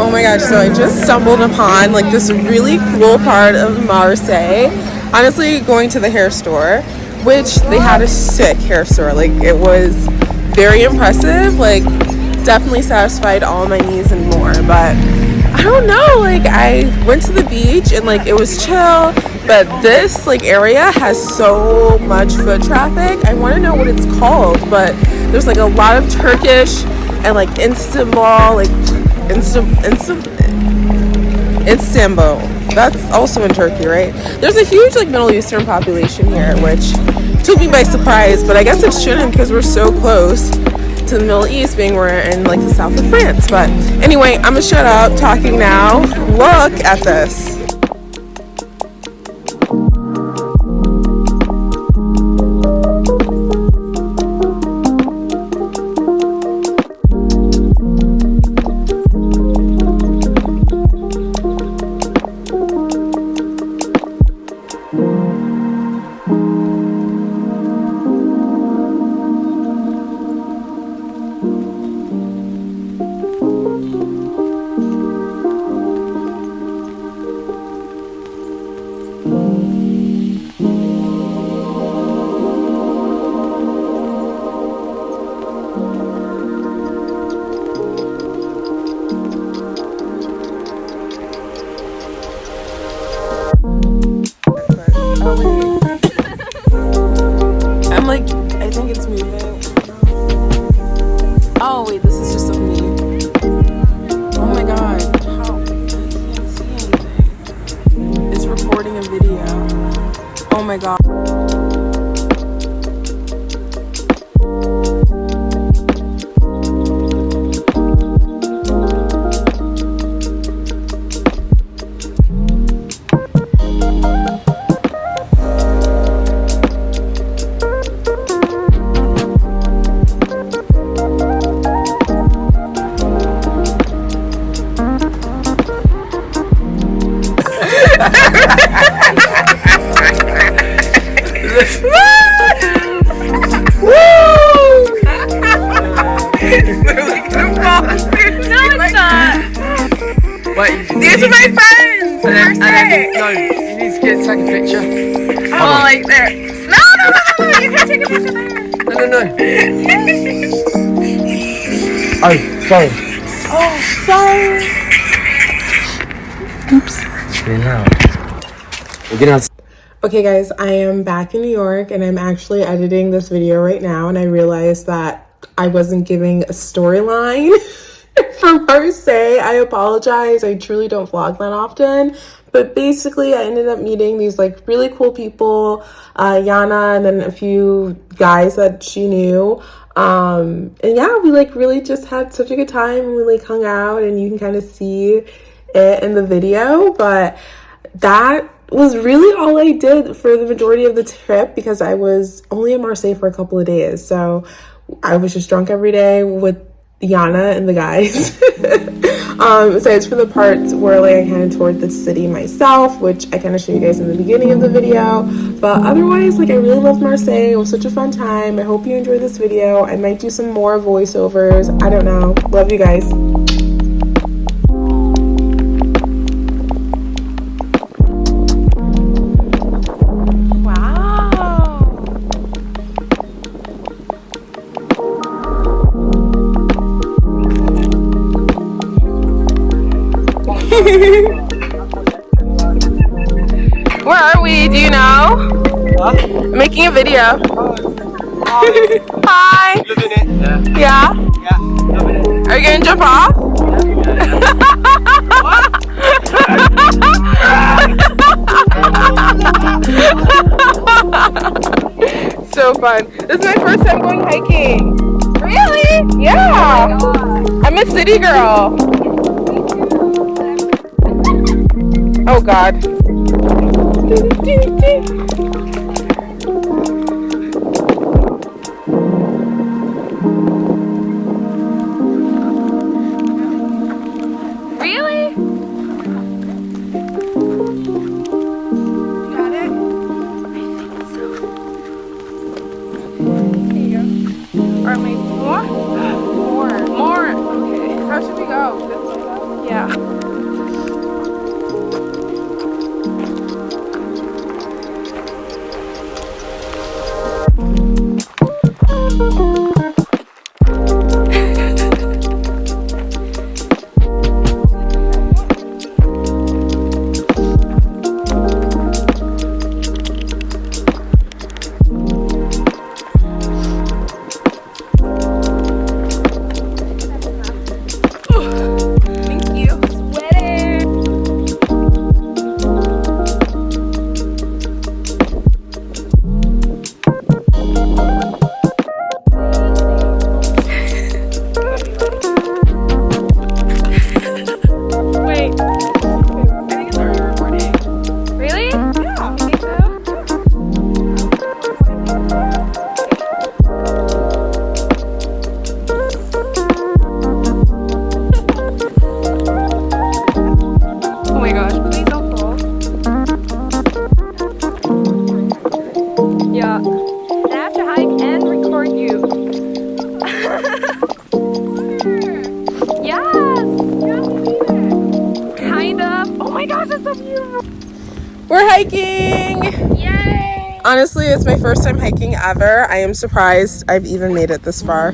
Oh my gosh, so I just stumbled upon like this really cool part of Marseille. Honestly, going to the hair store, which they had a sick hair store. Like it was very impressive, like definitely satisfied all my needs and more. But I don't know, like I went to the beach and like it was chill, but this like area has so much foot traffic. I want to know what it's called, but there's like a lot of Turkish and like Istanbul, like Istanbul. That's also in Turkey, right? There's a huge like Middle Eastern population here, which took me by surprise. But I guess it shouldn't because we're so close to the Middle East, being we're in like the south of France. But anyway, I'm gonna shut up talking now. Look at this. Oh wait, this is just of me. Oh my god, how? I can't see anything. It's recording a video. Oh my god. Wait, These are my friends! and then, and then, no, you need to get take a picture. Oh, like there. No, no, no, no, no, you can't take a picture there. No, no, no. Oh, sorry. Oh, sorry. It's really loud. We're gonna have Okay guys, I am back in New York and I'm actually editing this video right now and I realized that I wasn't giving a storyline for Marseille. I apologize. I truly don't vlog that often. But basically I ended up meeting these like really cool people, uh, Yana and then a few guys that she knew. Um, and yeah, we like really just had such a good time and we like hung out and you can kind of see it in the video. But that was really all I did for the majority of the trip because I was only in Marseille for a couple of days. So I was just drunk every day with Yana and the guys. um, so it's for the parts where like I kind of toured the city myself, which I kind of showed you guys in the beginning of the video. But otherwise, like I really loved Marseille. It was such a fun time. I hope you enjoyed this video. I might do some more voiceovers. I don't know. Love you guys. Where are we? Do you know? I'm making a video. Oh, Hi. Living it. Yeah. Yeah. Yeah. Living it. Are you gonna jump off? so fun. This is my first time going hiking. Really? Yeah. I'm a city girl. Oh god. Really? Yeah. I have to hike and record you. yes! Kind of. Oh my gosh, it's so beautiful. We're hiking! Yay! Honestly, it's my first time hiking ever. I am surprised I've even made it this far.